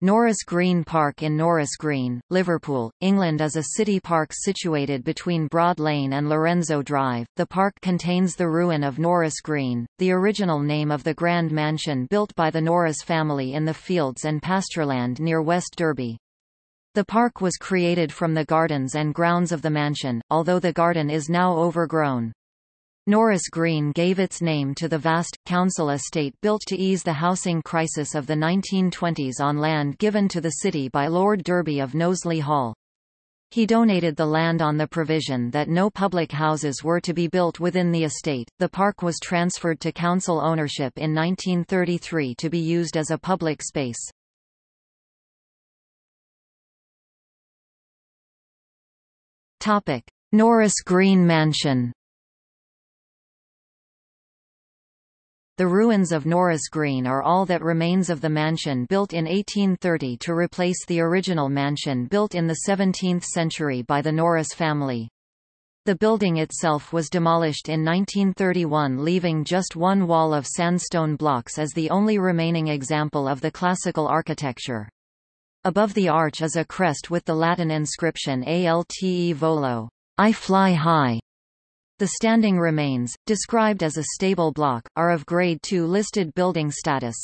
Norris Green Park in Norris Green, Liverpool, England is a city park situated between Broad Lane and Lorenzo Drive. The park contains the ruin of Norris Green, the original name of the grand mansion built by the Norris family in the fields and pastureland near West Derby. The park was created from the gardens and grounds of the mansion, although the garden is now overgrown. Norris Green gave its name to the vast, council estate built to ease the housing crisis of the 1920s on land given to the city by Lord Derby of Knowsley Hall. He donated the land on the provision that no public houses were to be built within the estate. The park was transferred to council ownership in 1933 to be used as a public space. Topic: Norris Green Mansion The ruins of Norris Green are all that remains of the mansion built in 1830 to replace the original mansion built in the 17th century by the Norris family. The building itself was demolished in 1931 leaving just one wall of sandstone blocks as the only remaining example of the classical architecture. Above the arch is a crest with the Latin inscription Alte Volo, I fly high, the standing remains, described as a stable block, are of Grade II listed building status.